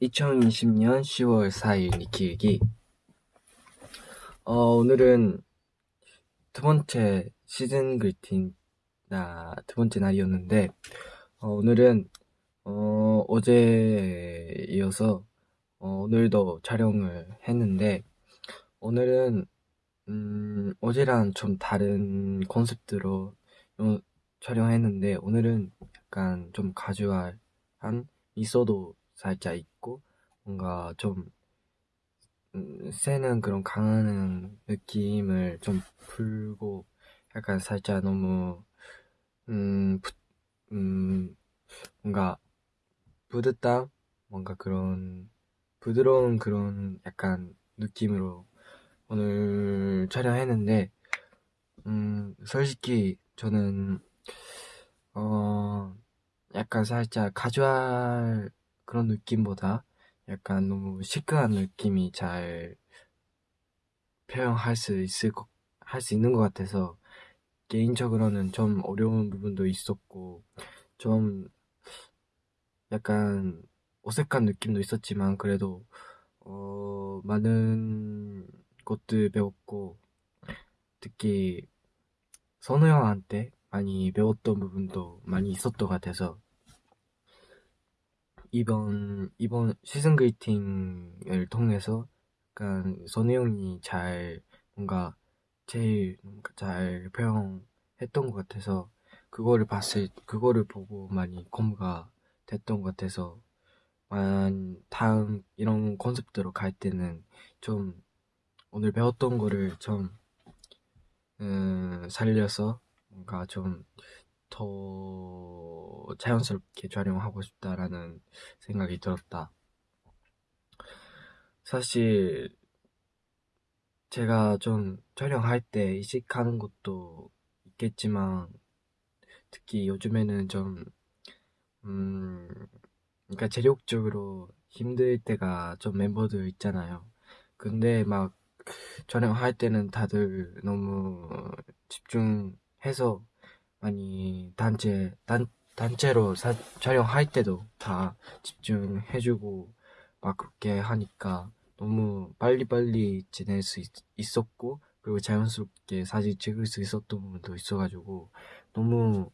2020년 10월 4일 니키일기 어, 오늘은 두 번째 시즌 글틴 나, 두 번째 날이었는데 어, 오늘은 어, 어제 이어서 어, 오늘도 촬영을 했는데 오늘은 음, 어제랑 좀 다른 컨셉트로 어, 촬영했는데 오늘은 약간 좀 가주얼한 있어도 살짝 있고 뭔가 좀 음, 세는 그런 강한 느낌을 좀 풀고 약간 살짝 너무 음, 부, 음 뭔가 부드땀 뭔가 그런 부드러운 그런 약간 느낌으로 오늘 촬영했는데 음 솔직히 저는 어 약간 살짝 가주얼 그런 느낌보다 약간 너무 시크한 느낌이 잘 표현할 수 있을 것, 할 수 있는 것 같아서 개인적으로는 좀 어려운 부분도 있었고 좀 약간 어색한 느낌도 있었지만 그래도 어, 많은 것들 배웠고 특히 선우 형한테 많이 배웠던 부분도 많이 있었던 것 같아서 이번 이번 시즌 그리팅을 통해서 약간 선우 형이 잘 뭔가 제일 뭔가 잘 표현했던 것 같아서 그거를 봤을 그거를 보고 많이 공부가 됐던 것 같아서 만 다음 이런 컨셉트로 갈 때는 좀 오늘 배웠던 거를 좀 음, 살려서 뭔가 좀 더 자연스럽게 촬영하고 싶다라는 생각이 들었다. 사실 제가 좀 촬영할 때 이직하는 것도 있겠지만 특히 요즘에는 좀 음, 그러니까 재력적으로 힘들 때가 좀 멤버들 있잖아요. 근데 막 촬영할 때는 다들 너무 집중해서 많이 단체 단 단체로 사, 촬영할 때도 다 집중해주고 막 그렇게 하니까 너무 빨리빨리 지낼 수 있, 었고 그리고 자연스럽게 사진 찍을 수 있었던 부분도 있어가지고 너무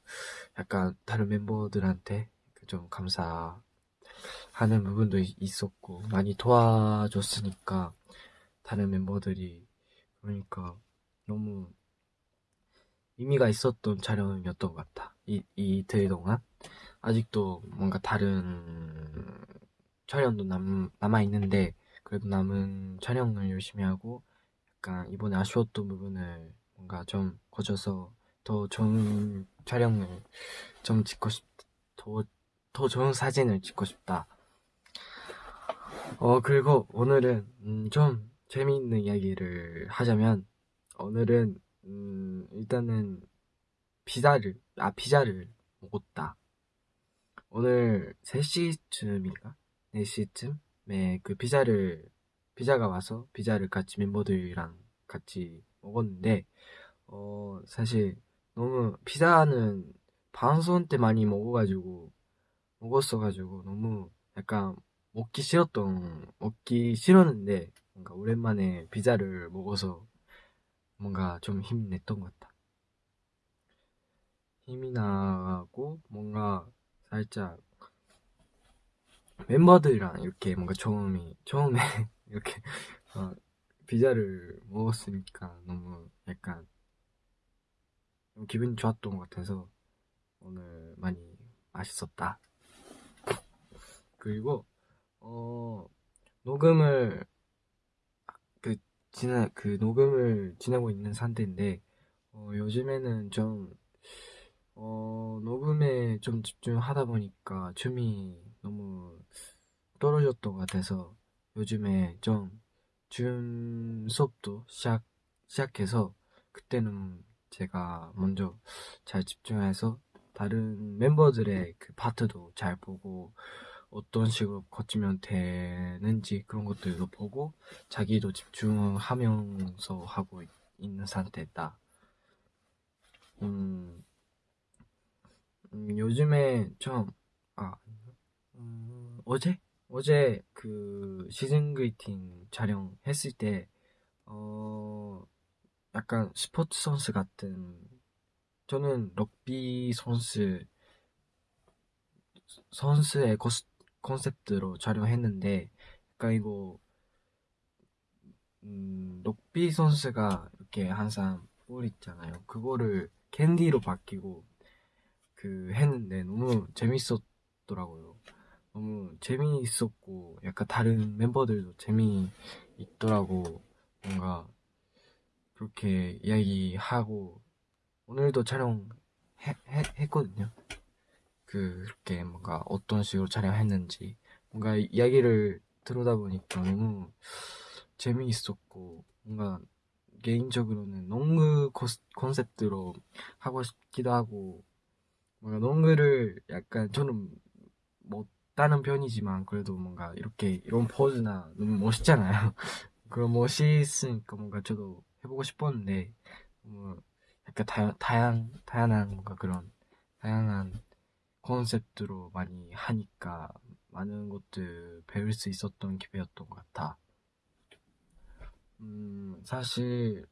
약간 다른 멤버들한테 좀 감사하는 부분도 있었고 많이 도와줬으니까 다른 멤버들이 그러니까 너무 의미가 있었던 촬영이었던 것 같아. 이, 이틀 동안. 아직도 뭔가 다른 촬영도 남, 남아있는데, 그래도 남은 촬영을 열심히 하고, 약간 이번에 아쉬웠던 부분을 뭔가 좀 고쳐서 더 좋은 촬영을 좀 찍고 싶, 더, 더 좋은 사진을 찍고 싶다. 어, 그리고 오늘은, 음, 좀 재미있는 이야기를 하자면, 오늘은 음, 일단은 피자를 아 피자를 먹었다. 오늘 3시쯤인가? 4시쯤에 그 피자를 피자가 와서 피자를 같이 멤버들이랑 같이 먹었는데 어 사실 너무 피자는 방송 때 많이 먹어가지고 먹었어가지고 너무 약간 먹기 싫었던 먹기 싫었는데 뭔가 오랜만에 피자를 먹어서 뭔가 좀 힘이 냈던 것 같다. 힘이 나고 뭔가 살짝 멤버들이랑 이렇게 뭔가 처음이 처음에 이렇게 어, 피자를 먹었으니까 너무 약간 기분이 좋았던 것 같아서 오늘 많이 맛있었다. 그리고 어 녹음을 지나 그 녹음을 지나고 있는 상태인데 어, 요즘에는 좀 어, 녹음에 좀 집중하다 보니까 춤이 너무 떨어졌던 것 같아서 요즘에 좀 춤 수업도 시작 시작해서 그때는 제가 먼저 잘 집중해서 다른 멤버들의 그 파트도 잘 보고 어떤 식으로 거치면 되는지 그런 것들도 보고 자기도 집중하면서 하고 있는 상태다. 음, 음 요즘에 좀, 아, 음, 어제? 어제 그 시즌 그리팅 촬영했을 때, 어, 약간 스포츠 선수 같은, 저는 럭비 선수, 선수의 코스, 컨셉트로 촬영했는데, 약간 이거, 음, 럭비 선수가 이렇게 항상 볼 있잖아요. 그거를 캔디로 바뀌고, 그, 했는데 너무 재밌었더라고요. 너무 재미있었고 약간 다른 멤버들도 재미있더라고 뭔가 그렇게 이야기하고 오늘도 촬영 해, 해, 했거든요 그렇게 뭔가 어떤 식으로 촬영했는지 뭔가 이야기를 들어다 보니까 너무 재미있었고 뭔가 개인적으로는 농구 컨셉트로 하고 싶기도 하고 뭔가 농구를 약간 저는 못 다는 편이지만 그래도 뭔가 이렇게 이런 포즈나 너무 멋있잖아요. 그런 멋있으니까 뭔가 저도 해보고 싶었는데 뭐 약간 다, 다양 다양한 뭔가 그런 다양한 컨셉트로 많이 하니까 많은 것들 배울 수 있었던 기회였던 것 같아. 음 사실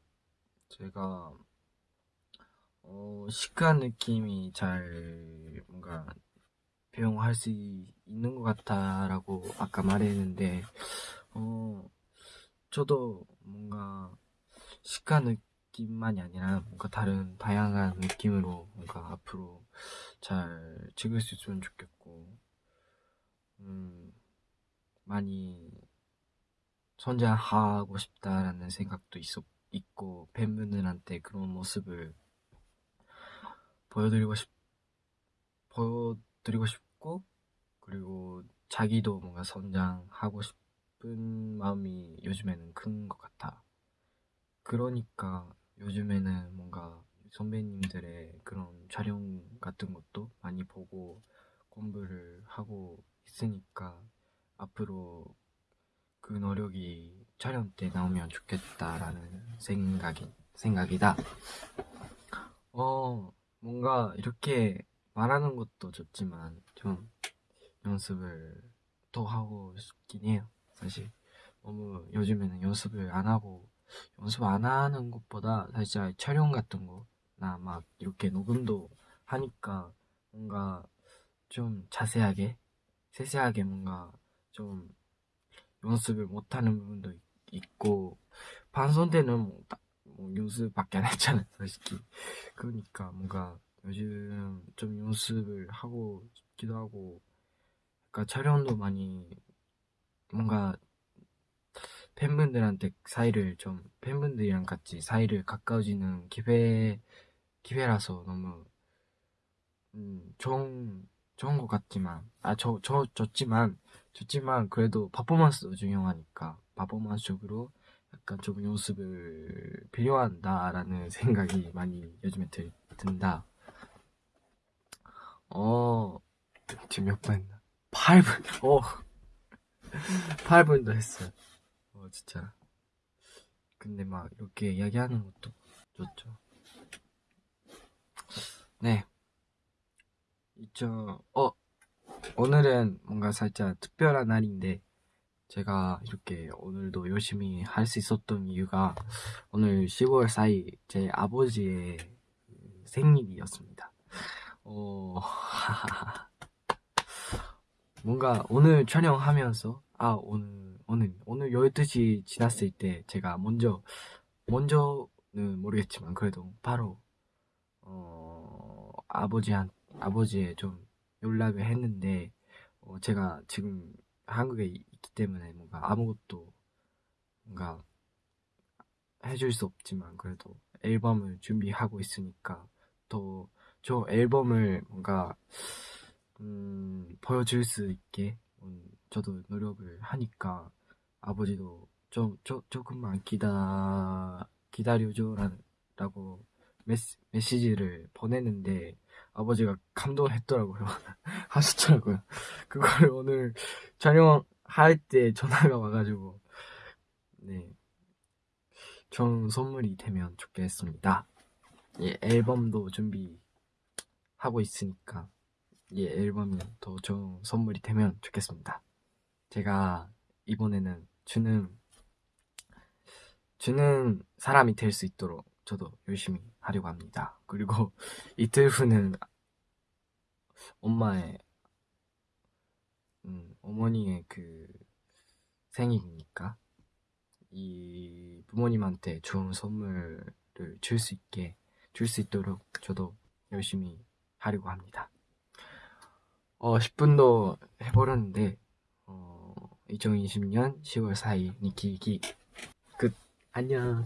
제가 어, 시크한 느낌이 잘 뭔가 배용할 수 있는 것 같다라고 아까 말했는데 어 저도 뭔가 시크한 느낌 만이 아니라 뭔가 다른 다양한 느낌으로 뭔가 앞으로 잘 찍을 수 있으면 좋겠고 음 많이 선장하고 싶다라는 생각도 있었, 있고 팬분들한테 그런 모습을 보여드리고 싶 보여드리고 싶고 그리고 자기도 뭔가 성장하고 싶은 마음이 요즘에는 큰 것 같아. 그러니까 요즘에는 뭔가 선배님들의 그런 촬영 같은 것도 많이 보고 공부를 하고 있으니까 앞으로 그 노력이 촬영 때 나오면 좋겠다라는 생각이, 생각이다. 어, 뭔가 이렇게 말하는 것도 좋지만 좀 연습을 더 하고 싶긴 해요. 사실 너무 요즘에는 연습을 안 하고 연습 안 하는 것보다 사실 촬영 같은 거나 막 이렇게 녹음도 하니까 뭔가 좀 자세하게 세세하게 뭔가 좀 연습을 못하는 부분도 있고 반선 때는 뭐, 뭐 연습밖에 안 했잖아요 솔직히. 그러니까 뭔가 요즘 좀 연습을 하고 싶기도 하고 그러니까 촬영도 많이 뭔가 팬분들한테 사이를 좀 팬분들이랑 같이 사이를 가까워지는 기회 기회라서 너무 음, 좋은 좋은 것 같지만 아저 저 좋지만 좋지만 그래도 퍼포먼스도 중요하니까 퍼포먼스적으로 약간 좀 연습을 필요한다라는 생각이 많이 요즘에 들, 든다. 어, 지금 몇 분? 8분, 어. 8분도 했어요. 어, 진짜. 근데 막 이렇게 이야기하는 것도 좋죠. 네. 있죠. 어, 오늘은 뭔가 살짝 특별한 날인데, 제가 이렇게 오늘도 열심히 할 수 있었던 이유가 오늘 10월 4일 제 아버지의 생일이었습니다. 어, 뭔가 오늘 촬영하면서, 아, 오늘, 오늘, 오늘 12시 지났을 때 제가 먼저, 먼저는 모르겠지만 그래도 바로, 어, 아버지한, 아버지에 좀 연락을 했는데, 어, 제가 지금 한국에 있기 때문에 뭔가 아무것도 뭔가 해줄 수 없지만 그래도 앨범을 준비하고 있으니까 더저 앨범을 뭔가 음, 보여줄 수 있게 음, 저도 노력을 하니까 아버지도 좀 조, 조금만 기다 기다려줘라고 메시, 메시지를 보냈는데 아버지가 감동했더라고요. 하셨더라고요. 그걸 오늘 촬영할 때 전화가 와가지고 네. 좋은 선물이 되면 좋겠습니다. 예, 앨범도 준비 하고 있으니까 이 앨범이 더 좋은 선물이 되면 좋겠습니다. 제가 이번에는 주는 주는 사람이 될 수 있도록 저도 열심히 하려고 합니다. 그리고 이틀 후는 엄마의 음, 어머니의 그 생일이니까 이 부모님한테 좋은 선물을 줄 수 있게 줄 수 있도록 저도 열심히 하려고 합니다. 어, 10분도 해버렸는데 어, 2020년 10월 4일. 니키기 끝 안녕